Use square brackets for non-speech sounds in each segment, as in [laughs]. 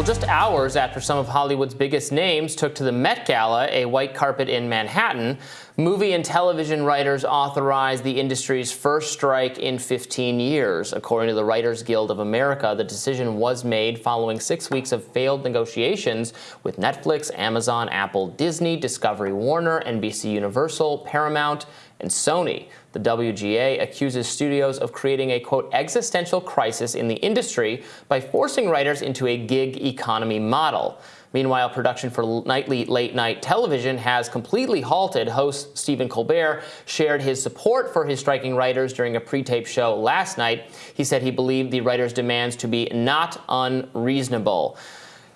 Well, just hours after some of Hollywood's biggest names took to the Met Gala, a white carpet in Manhattan, movie and television writers authorized the industry's first strike in 15 years. According to the Writers Guild of America, the decision was made following six weeks of failed negotiations with Netflix, Amazon, Apple, Disney, Discovery Warner, NBC Universal, Paramount, and Sony. The WGA accuses studios of creating a, quote, existential crisis in the industry by forcing writers into a gig economy model. Meanwhile, production for nightly late-night television has completely halted. Host Stephen Colbert shared his support for his striking writers during a pre-tape show last night. He said he believed the writers' demands to be not unreasonable.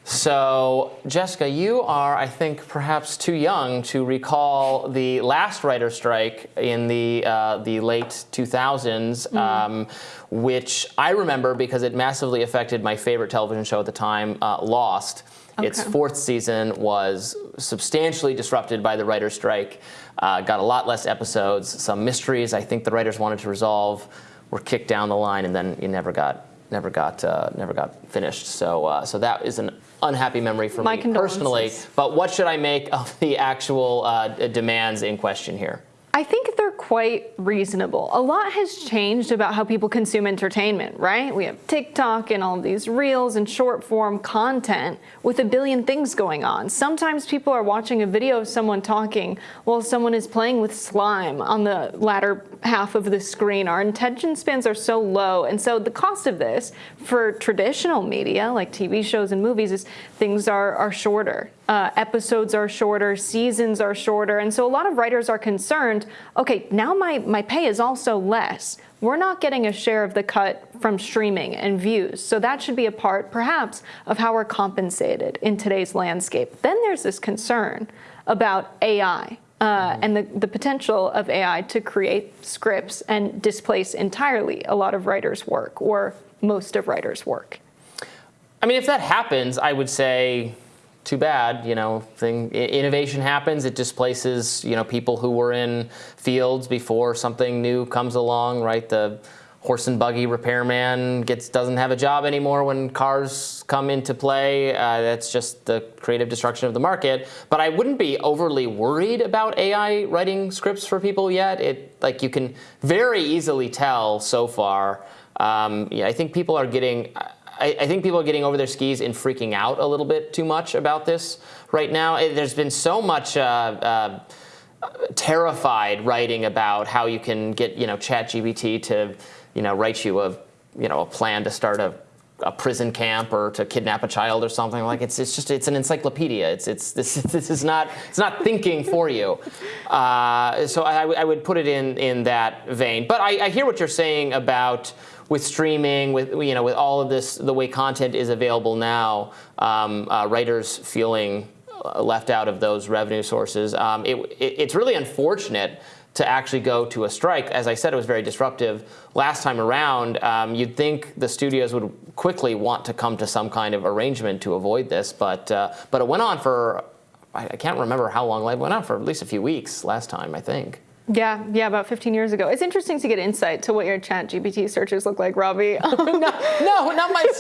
So, Jessica, you are, I think, perhaps too young to recall the last writer strike in the uh, the late 2000s, mm. um, which I remember because it massively affected my favorite television show at the time, uh, Lost. Okay. Its fourth season was substantially disrupted by the writer strike. Uh, got a lot less episodes. Some mysteries I think the writers wanted to resolve were kicked down the line, and then you never got never got uh, never got finished. So uh, so that is an unhappy memory for My me personally. But what should I make of the actual uh, demands in question here? I think they're quite reasonable. A lot has changed about how people consume entertainment, right? We have TikTok and all these reels and short form content with a billion things going on. Sometimes people are watching a video of someone talking while someone is playing with slime on the latter half of the screen. Our attention spans are so low. And so the cost of this for traditional media like TV shows and movies is things are, are shorter. Uh, episodes are shorter, seasons are shorter. And so a lot of writers are concerned, okay, now my, my pay is also less. We're not getting a share of the cut from streaming and views. So that should be a part, perhaps, of how we're compensated in today's landscape. Then there's this concern about AI uh, and the, the potential of AI to create scripts and displace entirely a lot of writers' work or most of writers' work. I mean, if that happens, I would say, too bad. You know, thing innovation happens. It displaces you know people who were in fields before something new comes along. Right, the horse and buggy repairman gets doesn't have a job anymore when cars come into play. Uh, that's just the creative destruction of the market. But I wouldn't be overly worried about AI writing scripts for people yet. It like you can very easily tell so far. Um, yeah, I think people are getting. I, I, think people are getting over their skis and freaking out a little bit too much about this right now. There's been so much. Uh, uh, terrified writing about how you can get you know ChatGPT to you know, write you a, you know, a plan to start a, a prison camp or to kidnap a child or something like it's it's just it's an encyclopedia. It's it's this [laughs] this is not it's not thinking for you. Uh, so I, I would put it in in that vein. But I, I hear what you're saying about with streaming, with you know, with all of this, the way content is available now, um, uh, writers feeling left out of those revenue sources. Um, it, it, it's really unfortunate to actually go to a strike. As I said, it was very disruptive. Last time around, um, you'd think the studios would quickly want to come to some kind of arrangement to avoid this, but uh, but it went on for I, I can't remember how long. It went on for at least a few weeks last time, I think. Yeah, yeah, about 15 years ago. It's interesting to get insight to what your chat GPT searches look like, Robbie. [laughs] [laughs] no, no, not my. [laughs]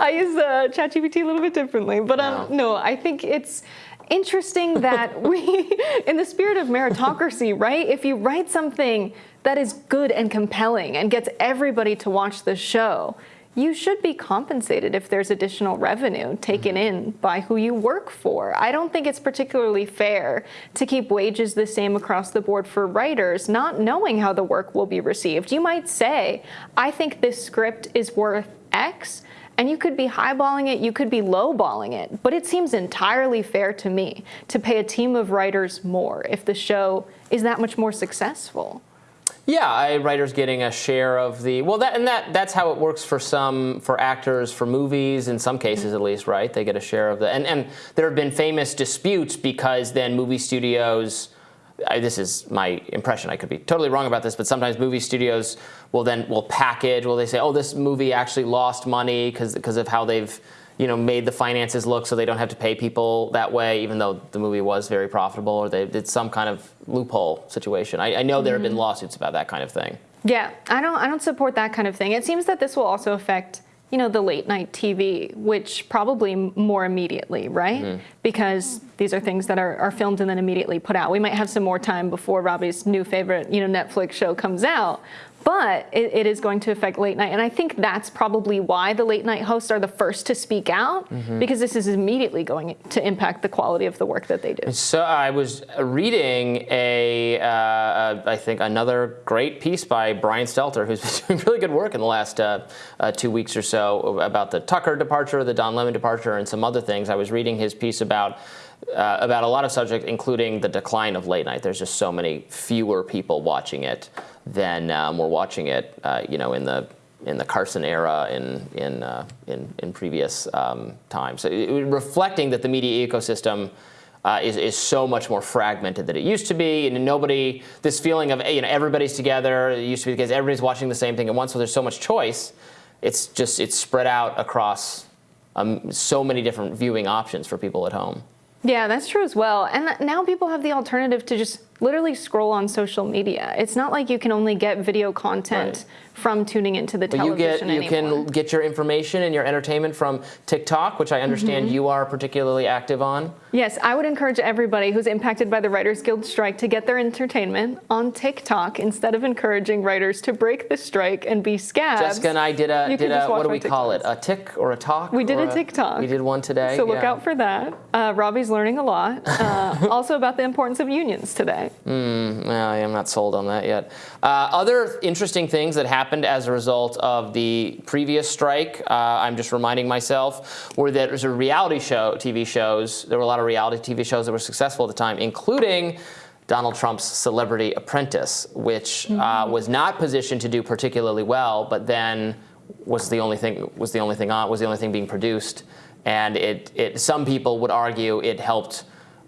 I use uh, chat GPT a little bit differently, but um, no. no, I think it's interesting that we, in the spirit of meritocracy, right? If you write something that is good and compelling and gets everybody to watch the show, you should be compensated if there's additional revenue taken mm-hmm. in by who you work for. I don't think it's particularly fair to keep wages the same across the board for writers, not knowing how the work will be received. You might say, I think this script is worth X, and you could be highballing it, you could be lowballing it, but it seems entirely fair to me to pay a team of writers more if the show is that much more successful. Yeah, a writer's getting a share of the well, that and that that's how it works for some for actors for movies in some cases at least, right? They get a share of the and and there have been famous disputes because then movie studios I, this is my impression. I could be totally wrong about this, but sometimes movie studios will then will package. Will they say, "Oh, this movie actually lost money because because of how they've you know made the finances look, so they don't have to pay people that way, even though the movie was very profitable, or they did some kind of loophole situation." I, I know there have been mm-hmm. lawsuits about that kind of thing. Yeah, I don't I don't support that kind of thing. It seems that this will also affect you know, the late night TV, which probably more immediately, right? Mm-hmm. Because these are things that are, are filmed and then immediately put out. We might have some more time before Robbie's new favorite, you know, Netflix show comes out, but it, it is going to affect late night. And I think that's probably why the late night hosts are the first to speak out mm-hmm. because this is immediately going to impact the quality of the work that they do. So I was reading a, uh, I think another great piece by Brian Stelter, who's [laughs] been doing really good work in the last uh, uh, two weeks or so about the Tucker departure, the Don Lemon departure, and some other things. I was reading his piece about uh, about a lot of subjects, including the decline of late night. There's just so many fewer people watching it than um, were watching it, uh, you know, in the in the Carson era in in uh, in, in, previous um, times. So it, reflecting that the media ecosystem. Uh, is, is so much more fragmented than it used to be, and nobody. This feeling of you know everybody's together. It used to be because everybody's watching the same thing at once. So there's so much choice. It's just it's spread out across um, so many different viewing options for people at home. Yeah, that's true as well. And now people have the alternative to just literally scroll on social media. It's not like you can only get video content right from tuning into the but television you get you anymore. can get your information and your entertainment from TikTok, which I understand mm-hmm. you are particularly active on. Yes, I would encourage everybody who's impacted by the Writers Guild strike to get their entertainment on TikTok instead of encouraging writers to break the strike and be scabs. Jessica and I did a did a what do we call it? A tick or a talk? We did a TikTok. We did one today. So look yeah. out for that. Uh, Robbie's learning a lot. Uh, [laughs] also about the importance of unions today. Mm, well, I'm not sold on that yet. Uh, other interesting things that happened as a result of the previous strike, uh, I'm just reminding myself, were that there's a reality show, TV shows, there were a lot of reality TV shows that were successful at the time, including Donald Trump's Celebrity Apprentice, which uh, mm-hmm. uh, was not positioned to do particularly well, but then was the only thing was the only thing on was the only thing being produced, and it, it some people would argue it helped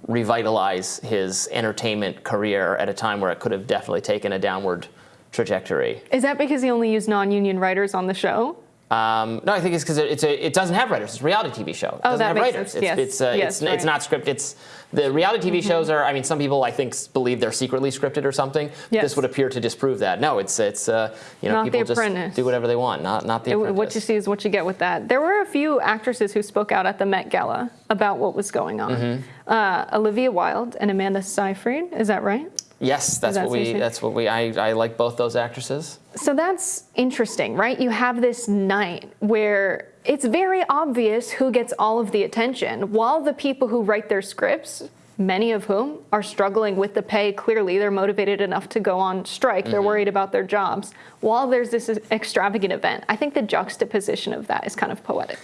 revitalize his entertainment career at a time where it could have definitely taken a downward trajectory. Is that because he only used non-union writers on the show? Um, no, I think it's because it, it doesn't have writers. It's a reality TV show. It oh, doesn't that have makes writers. Sense. It's, yes. It's, uh, yes, it's, right. it's not scripted. It's the reality TV mm-hmm. shows are. I mean, some people I think believe they're secretly scripted or something. Yes. This would appear to disprove that. No, it's it's uh, you know not people just do whatever they want. Not not the. It, what you see is what you get with that. There were a few actresses who spoke out at the Met Gala about what was going on. Mm-hmm. Uh, Olivia Wilde and Amanda Seyfried. Is that right? Yes, that's that what we. That's what we. I, I like both those actresses. So that's interesting, right? You have this night where it's very obvious who gets all of the attention, while the people who write their scripts, many of whom are struggling with the pay. Clearly, they're motivated enough to go on strike. They're mm-hmm. worried about their jobs. While there's this extravagant event, I think the juxtaposition of that is kind of poetic.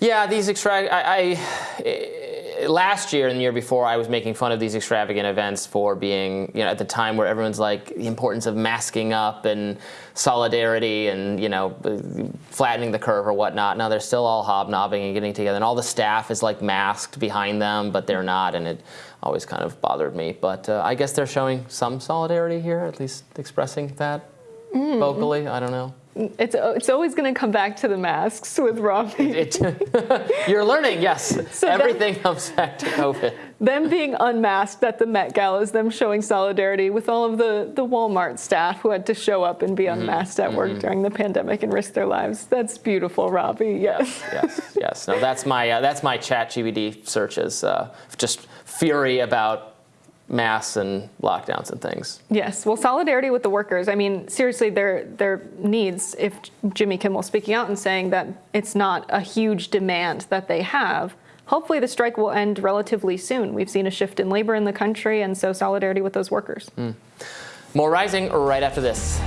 Yeah, these extra. I, I, last year and the year before, I was making fun of these extravagant events for being, you know, at the time where everyone's like the importance of masking up and solidarity and you know flattening the curve or whatnot. Now they're still all hobnobbing and getting together, and all the staff is like masked behind them, but they're not, and it always kind of bothered me. But uh, I guess they're showing some solidarity here, at least expressing that mm. vocally. I don't know it's it's always going to come back to the masks with Robbie. [laughs] You're learning, yes. So Everything them, comes back to COVID. Them being unmasked at the Met Gala is them showing solidarity with all of the, the Walmart staff who had to show up and be mm-hmm. unmasked mm-hmm. at work mm-hmm. during the pandemic and risk their lives. That's beautiful, Robbie. Yes. Yes, yes. No, that's my uh, that's my ChatGPT searches. Uh, just fury about masks and lockdowns and things. Yes, well, solidarity with the workers. I mean, seriously, their their needs. If Jimmy Kimmel speaking out and saying that it's not a huge demand that they have, hopefully the strike will end relatively soon. We've seen a shift in labor in the country, and so solidarity with those workers. Mm. More rising right after this.